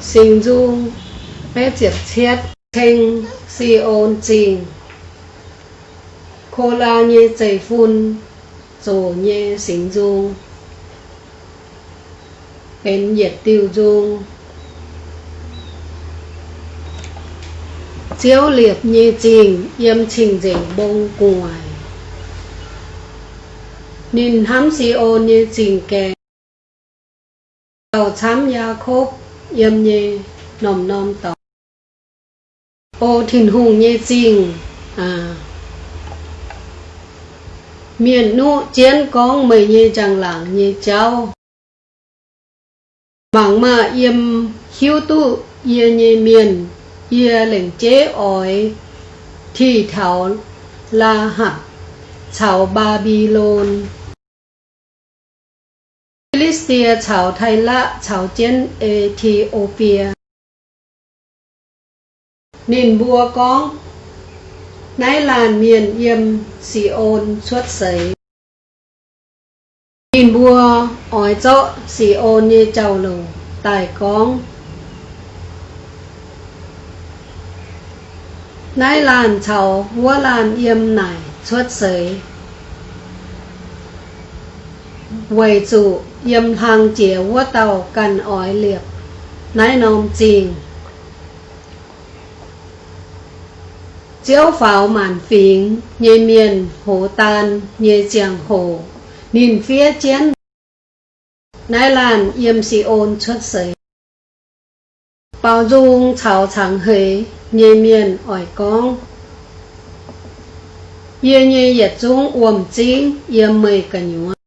sinh dung phép diệt chết thanh si ôn trình khô la như chảy phun rồi như sinh dung bên nhiệt tiêu dung chiếu liệt như trình yêm trình dễ bông ngoài nhìn hám si ôn như trình kè. Đầu chám ya khúc yếm nhi nom nom tỏ ô thìn hùng nhi xin à. Miền nu chiến con mày nhi chẳng làng nhi cháu bằng mà yếm hiếu tu yê nhi miền yê lệnh chế ỏi thì thảo la hạt chào Babylon าช้ำยาคบเยี่ยมเยนอมนอมต่อ โอถิ่นหุงเยจริงอ่า miền nu chiến con mười nhê chẳng làng nhê cháu bằng mà yếm hiếu tu yê nhê miền yê lệnh chế ỏi thì thảo la hạp chào Babylon Philistia chào Thái Lạ chào chiến Ethiopia Nhìn bùa con nái làn miền yêm xì ôn xuất sấy nhìn bùa ói chỗ xì ôn như trầu lù tài con nái làn chào vua làn yêm nải xuất sấy quầy chủ yếm hàng chĩa vua tàu cần ói liệp. Nái nôm chình chiếu pháo màn phím, nhê miền hồ tan, nhê chàng hồ nhìn phía chiến nái làn yếm si ôn xuất sấy. Bao dung chào chẳng hề, nhê miền ỏi con yê nhê yết dung uổng chính yêm mây cả nhúa.